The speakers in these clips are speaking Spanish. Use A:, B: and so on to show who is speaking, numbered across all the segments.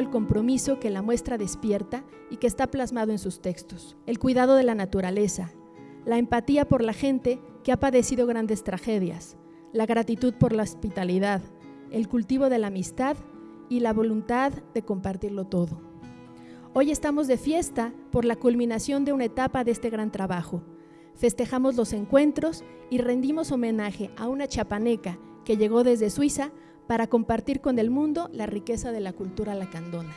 A: el compromiso que la muestra despierta y que está plasmado en sus textos, el cuidado de la naturaleza, la empatía por la gente que ha padecido grandes tragedias, la gratitud por la hospitalidad, el cultivo de la amistad y la voluntad de compartirlo todo. Hoy estamos de fiesta por la culminación de una etapa de este gran trabajo. Festejamos los encuentros y rendimos homenaje a una chapaneca que llegó desde Suiza para compartir con el mundo la riqueza de la cultura lacandona.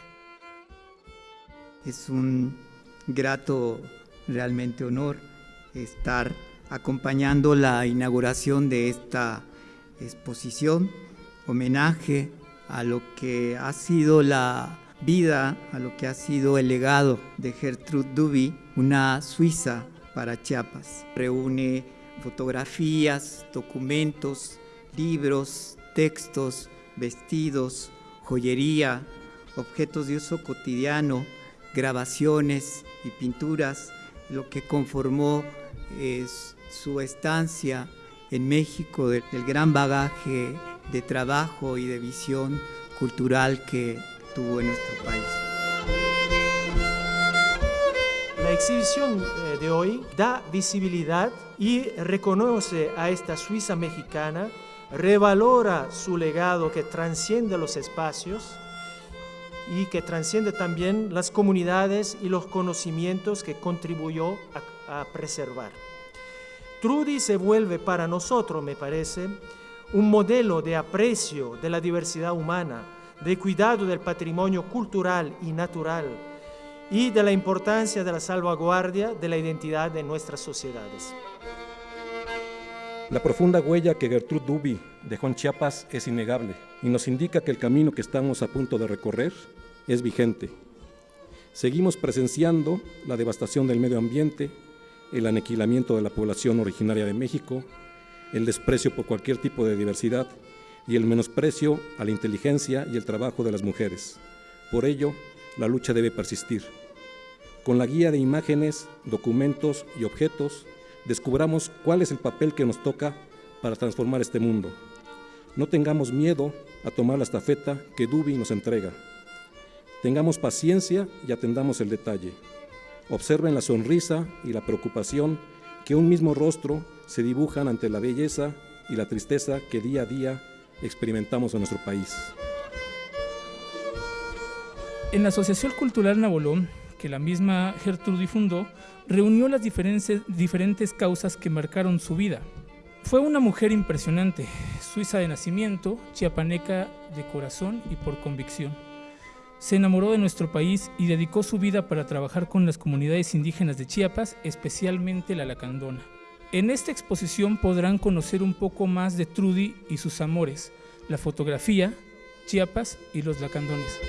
B: Es un grato realmente honor estar acompañando la inauguración de esta exposición, homenaje a lo que ha sido la vida, a lo que ha sido el legado de Gertrude Duby, una suiza para Chiapas. Reúne fotografías, documentos, libros, textos, vestidos, joyería, objetos de uso cotidiano, grabaciones y pinturas, lo que conformó es su estancia en México, del, gran bagaje de trabajo y de visión cultural que tuvo en nuestro país.
C: La exhibición eh, de hoy da visibilidad y reconoce a esta Suiza mexicana, revalora su legado que trasciende los espacios y que trasciende también las comunidades y los conocimientos que contribuyó a, a preservar. Trudy se vuelve para nosotros, me parece, un modelo de aprecio de la diversidad humana, de cuidado del patrimonio cultural y natural y de la importancia de la salvaguardia de la identidad de nuestras sociedades.
D: La profunda huella que Gertrude Duby dejó en Chiapas es innegable y nos indica que el camino que estamos a punto de recorrer es vigente. Seguimos presenciando la devastación del medio ambiente, el aniquilamiento de la población originaria de México, el desprecio por cualquier tipo de diversidad y el menosprecio a la inteligencia y el trabajo de las mujeres. Por ello, la lucha debe persistir. Con la guía de imágenes, documentos y objetos, descubramos cuál es el papel que nos toca para transformar este mundo. No tengamos miedo a tomar la estafeta que Dubi nos entrega. Tengamos paciencia y atendamos el detalle. Observen la sonrisa y la preocupación que un mismo rostro se dibujan ante la belleza y la tristeza que día a día experimentamos en nuestro país.
E: En la Asociación Cultural Nabolón, la misma Gertrude fundó, reunió las diferentes causas que marcaron su vida. Fue una mujer impresionante, suiza de nacimiento, chiapaneca de corazón y por convicción. Se enamoró de nuestro país y dedicó su vida para trabajar con las comunidades indígenas de Chiapas, especialmente la lacandona. En esta exposición podrán conocer un poco más de Trudy y sus amores, la fotografía, Chiapas y los lacandones.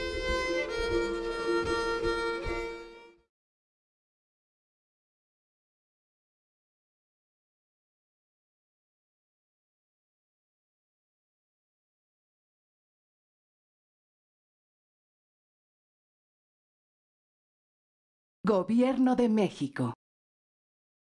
F: Gobierno de México.